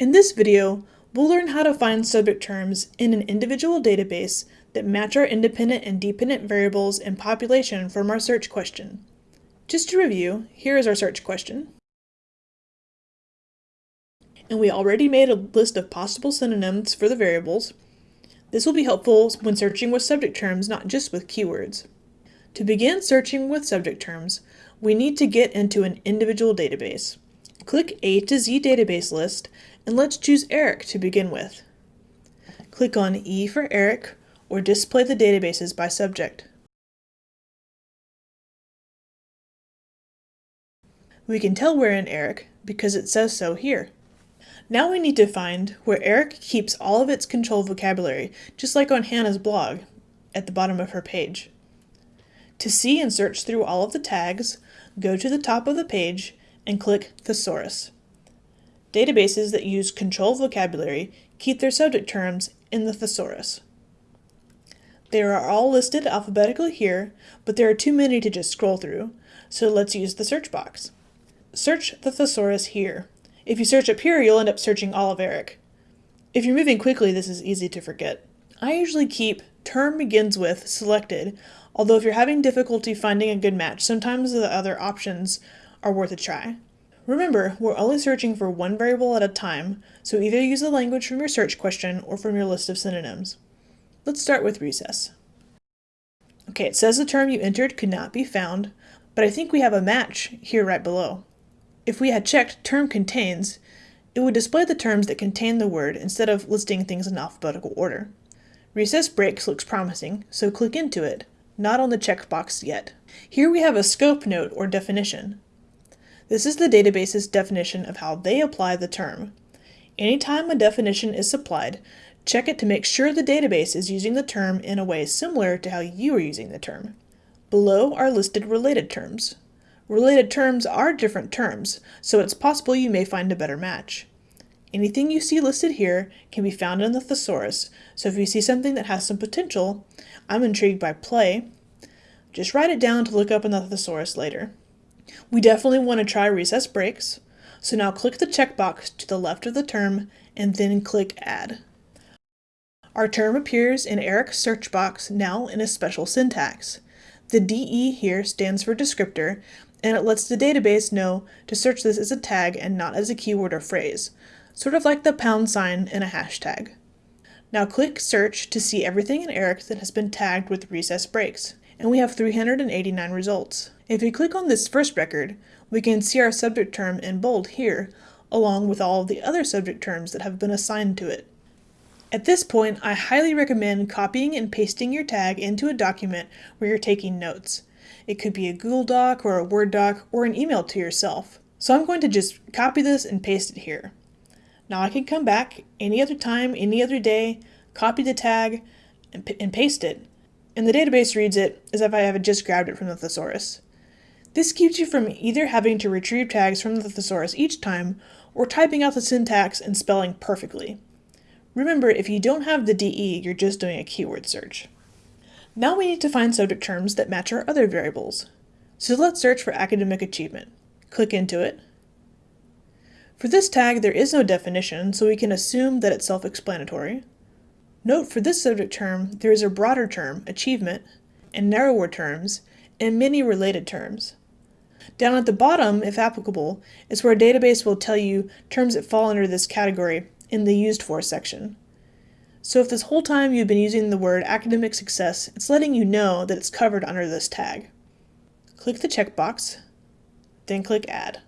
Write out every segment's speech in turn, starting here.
In this video, we'll learn how to find subject terms in an individual database that match our independent and dependent variables and population from our search question. Just to review, here is our search question. And we already made a list of possible synonyms for the variables. This will be helpful when searching with subject terms, not just with keywords. To begin searching with subject terms, we need to get into an individual database. Click A to Z database list and let's choose Eric to begin with. Click on E for Eric or display the databases by subject. We can tell we're in Eric because it says so here. Now we need to find where Eric keeps all of its control vocabulary, just like on Hannah's blog at the bottom of her page. To see and search through all of the tags, go to the top of the page and click Thesaurus. Databases that use control vocabulary keep their subject terms in the thesaurus. They are all listed alphabetically here, but there are too many to just scroll through, so let's use the search box. Search the thesaurus here. If you search up here, you'll end up searching all of Eric. If you're moving quickly, this is easy to forget. I usually keep term begins with selected Although if you're having difficulty finding a good match, sometimes the other options are worth a try. Remember, we're only searching for one variable at a time, so either use the language from your search question or from your list of synonyms. Let's start with recess. Okay, it says the term you entered could not be found, but I think we have a match here right below. If we had checked term contains, it would display the terms that contain the word instead of listing things in alphabetical order. Recess breaks looks promising, so click into it, not on the checkbox yet. Here we have a scope note or definition. This is the database's definition of how they apply the term. Anytime a definition is supplied, check it to make sure the database is using the term in a way similar to how you are using the term. Below are listed related terms. Related terms are different terms, so it's possible you may find a better match. Anything you see listed here can be found in the thesaurus, so if you see something that has some potential, I'm intrigued by play, just write it down to look up in the thesaurus later. We definitely want to try recess breaks, so now click the checkbox to the left of the term and then click Add. Our term appears in Eric's search box now in a special syntax. The DE here stands for descriptor, and it lets the database know to search this as a tag and not as a keyword or phrase, sort of like the pound sign in a hashtag. Now click search to see everything in Eric that has been tagged with recess breaks, and we have 389 results. If we click on this first record, we can see our subject term in bold here, along with all of the other subject terms that have been assigned to it. At this point, I highly recommend copying and pasting your tag into a document where you're taking notes. It could be a Google Doc or a Word doc or an email to yourself. So I'm going to just copy this and paste it here. Now I can come back any other time, any other day, copy the tag, and, and paste it, and the database reads it as if I have just grabbed it from the thesaurus. This keeps you from either having to retrieve tags from the thesaurus each time, or typing out the syntax and spelling perfectly. Remember, if you don't have the DE, you're just doing a keyword search. Now we need to find subject terms that match our other variables. So let's search for academic achievement. Click into it, for this tag, there is no definition, so we can assume that it's self-explanatory. Note for this subject term, there is a broader term, achievement, and narrower terms, and many related terms. Down at the bottom, if applicable, is where a database will tell you terms that fall under this category in the Used For section. So if this whole time you've been using the word academic success, it's letting you know that it's covered under this tag. Click the checkbox, then click Add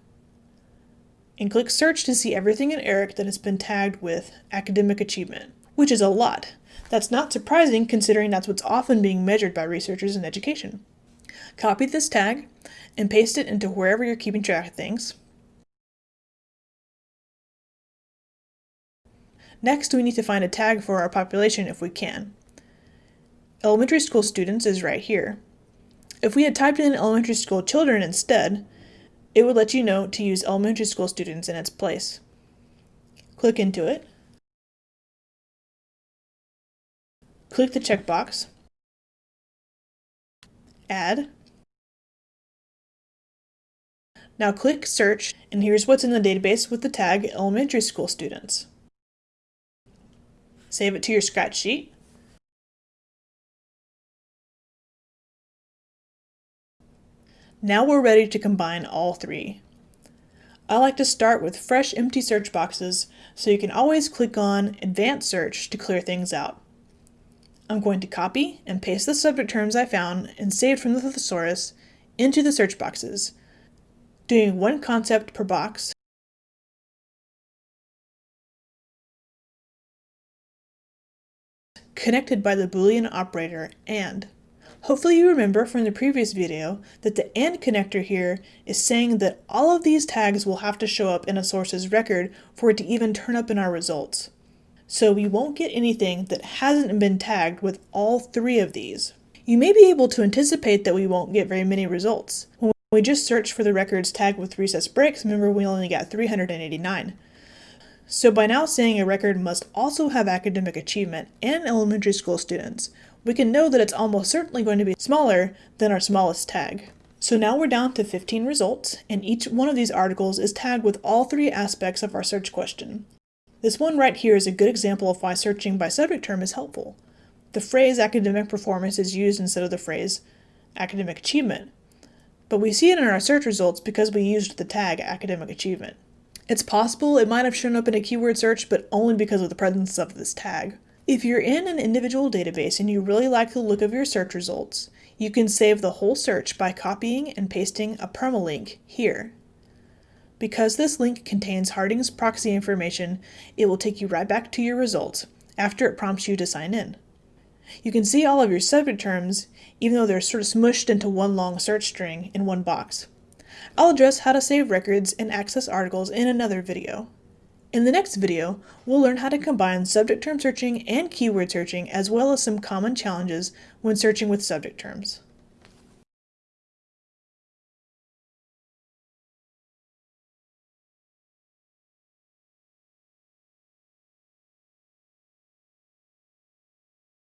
and click search to see everything in ERIC that has been tagged with academic achievement, which is a lot. That's not surprising considering that's what's often being measured by researchers in education. Copy this tag and paste it into wherever you're keeping track of things. Next, we need to find a tag for our population if we can. Elementary school students is right here. If we had typed in elementary school children instead, it would let you know to use elementary school students in its place. Click into it. Click the checkbox. Add. Now click Search, and here's what's in the database with the tag Elementary School Students. Save it to your Scratch sheet. Now we're ready to combine all three. I like to start with fresh empty search boxes so you can always click on Advanced Search to clear things out. I'm going to copy and paste the subject terms I found and saved from the thesaurus into the search boxes, doing one concept per box connected by the Boolean operator AND. Hopefully you remember from the previous video that the AND connector here is saying that all of these tags will have to show up in a source's record for it to even turn up in our results. So we won't get anything that hasn't been tagged with all three of these. You may be able to anticipate that we won't get very many results. When we just searched for the records tagged with recess breaks, remember we only got 389. So by now saying a record must also have academic achievement and elementary school students, we can know that it's almost certainly going to be smaller than our smallest tag. So now we're down to 15 results, and each one of these articles is tagged with all three aspects of our search question. This one right here is a good example of why searching by subject term is helpful. The phrase academic performance is used instead of the phrase academic achievement, but we see it in our search results because we used the tag academic achievement. It's possible it might have shown up in a keyword search, but only because of the presence of this tag. If you're in an individual database and you really like the look of your search results, you can save the whole search by copying and pasting a permalink here. Because this link contains Harding's proxy information, it will take you right back to your results after it prompts you to sign in. You can see all of your subject terms, even though they're sort of smushed into one long search string in one box. I'll address how to save records and access articles in another video. In the next video, we'll learn how to combine subject term searching and keyword searching as well as some common challenges when searching with subject terms.